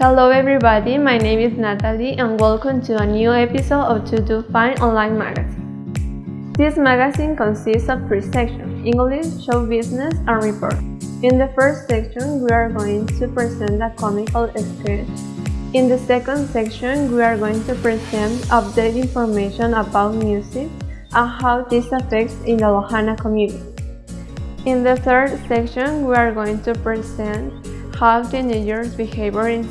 Hello everybody, my name is Natalie and welcome to a new episode of To Do Fine online magazine. This magazine consists of three sections, English, show business, and report. In the first section, we are going to present a comical sketch. In the second section, we are going to present updated information about music and how this affects in the Lojana community. In the third section, we are going to present how teenagers behave in,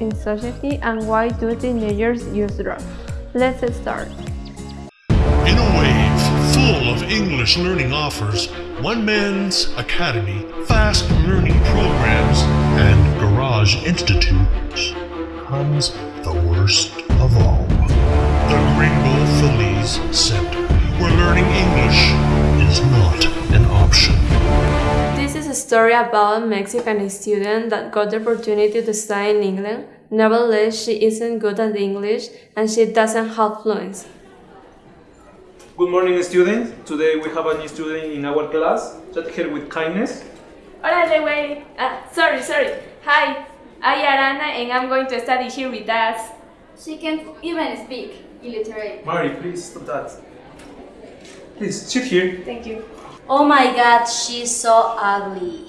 in society and why do teenagers use drugs. Let's start. In a wave full of English learning offers, One Man's Academy, fast learning programs, and garage institutes comes the worst of all. The Gringo Feliz Center, where learning English is not an option. This is a story about a Mexican student that got the opportunity to study in England. Nevertheless, she isn't good at English and she doesn't have fluency. Good morning, students. Today we have a new student in our class. Chat her with kindness. Órale, güey. Ah, sorry, sorry. Hi, I'm Arana and I'm going to study here with us. She can't even speak illiterate. Mary, please stop that. Please sit here. Thank you. Oh my god, she's so ugly.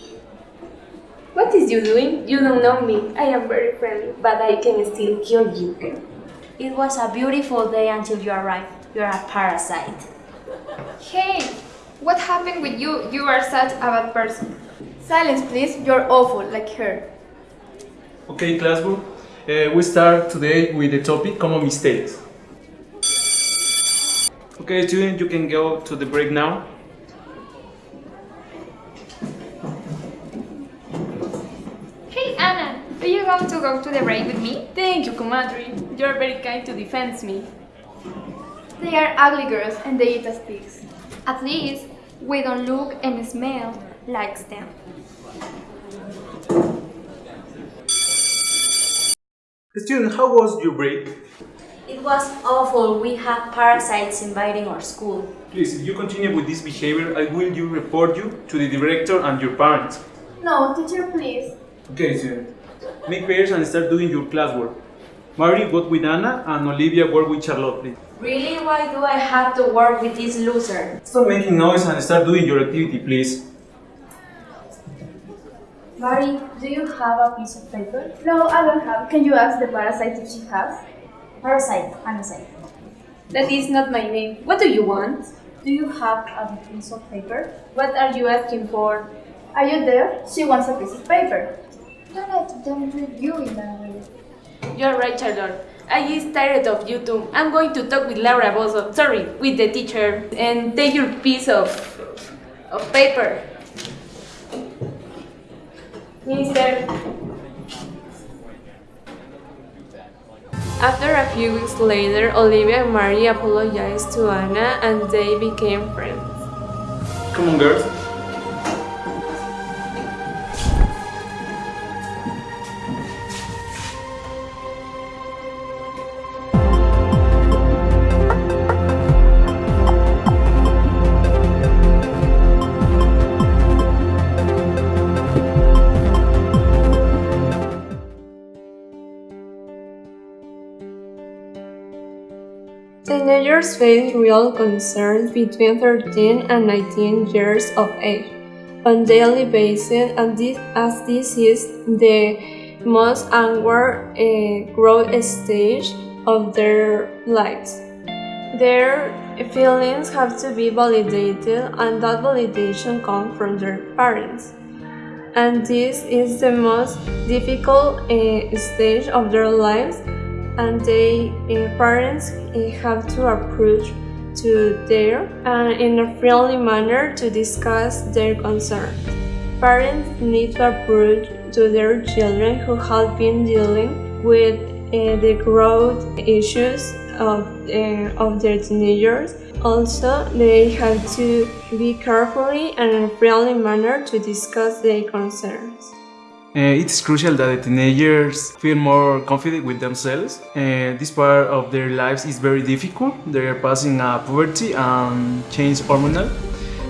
What is you doing? You don't know me. I am very friendly, but I can still kill you. It was a beautiful day until you arrived. You're a parasite. Hey, what happened with you? You are such a bad person. Silence, please. You're awful, like her. Okay, classroom. Uh, we start today with the topic common mistakes. Okay, student, you can go to the break now. Want to go to the break with me? Thank you, Kumadri. You're very kind to defend me. They are ugly girls and they eat as pigs. At least, we don't look and smell like them. Student, how was your break? It was awful. We have parasites invading our school. Please, if you continue with this behavior, I will you report you to the director and your parents. No, teacher, please. Okay, student. Make pairs and start doing your classwork. Mary, work with Anna, and Olivia, work with Charlotte, please. Really? Why do I have to work with this loser? Stop making noise and start doing your activity, please. Mary, do you have a piece of paper? No, I don't have. Can you ask the parasite if she has? Parasite, Anasite. That is not my name. What do you want? Do you have a piece of paper? What are you asking for? Are you there? She wants a piece of paper. Don't let them treat you in that way. You're right, Charlotte. I is tired of you too. I'm going to talk with Laura Bozzo, sorry, with the teacher, and take your piece of, of paper. Mister. After a few weeks later, Olivia and Mary apologized to Anna and they became friends. Come on, girls. Teenagers face real concerns between 13 and 19 years of age on daily basis and this, as this is the most onward uh, growth stage of their lives. Their feelings have to be validated and that validation comes from their parents. And this is the most difficult uh, stage of their lives and they uh, parents uh, have to approach to their and in a friendly manner to discuss their concerns. Parents need to approach to their children who have been dealing with uh, the growth issues of, of their teenagers. Also, they have to be carefully and in a friendly manner to discuss their concerns. Uh, it's crucial that the teenagers feel more confident with themselves. Uh, this part of their lives is very difficult. They are passing uh, puberty and change hormonal.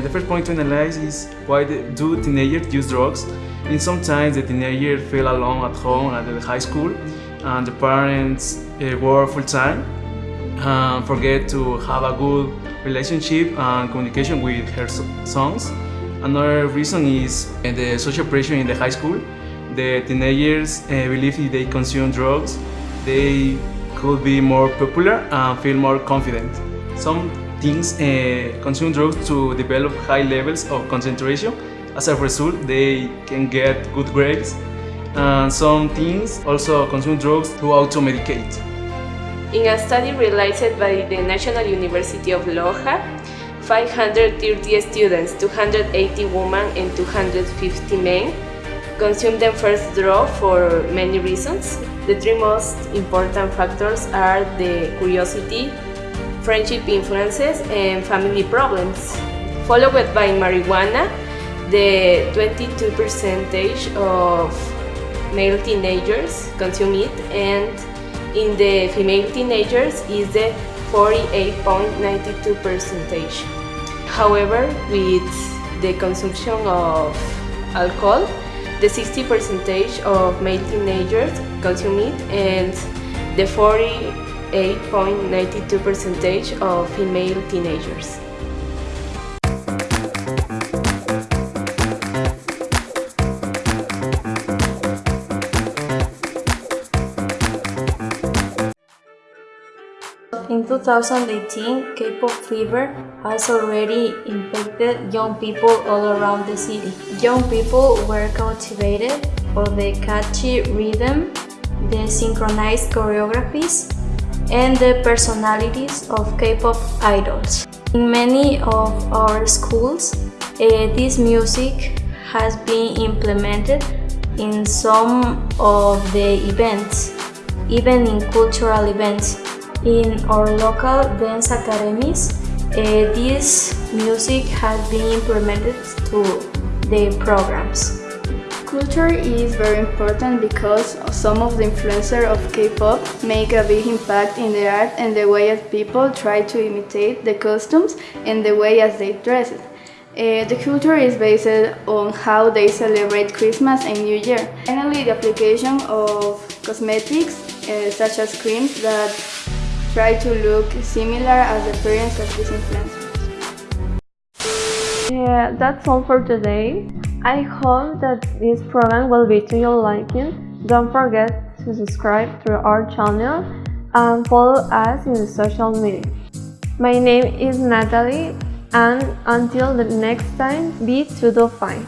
The first point to analyze is why do teenagers use drugs? And sometimes the teenagers feel alone at home at the high school and the parents uh, work full time and forget to have a good relationship and communication with her sons. Another reason is uh, the social pressure in the high school. The teenagers uh, believe if they consume drugs, they could be more popular and feel more confident. Some teens uh, consume drugs to develop high levels of concentration. As a result, they can get good grades. And some teens also consume drugs to auto-medicate. In a study realized by the National University of Loja, 530 students, 280 women and 250 men consume the first draw for many reasons. The three most important factors are the curiosity, friendship influences, and family problems. Followed by marijuana, the 22 percentage of male teenagers consume it and in the female teenagers is the 48.92 percentage. However, with the consumption of alcohol, the 60 percentage of male teenagers consume it and the 48.92 percentage of female teenagers. 2018, K-pop fever has already infected young people all around the city. Young people were cultivated for the catchy rhythm, the synchronized choreographies, and the personalities of K-pop idols. In many of our schools, uh, this music has been implemented in some of the events, even in cultural events. In our local dance academies, uh, this music has been implemented to the programs. Culture is very important because some of the influencers of K-pop make a big impact in the art and the way as people try to imitate the costumes and the way as they dress. Uh, the culture is based on how they celebrate Christmas and New Year. Finally, the application of cosmetics uh, such as creams that try to look similar as the appearance of these influencers. Yeah, that's all for today. I hope that this program will be to your liking. Don't forget to subscribe to our channel and follow us in the social media. My name is Natalie and until the next time, be to the fine.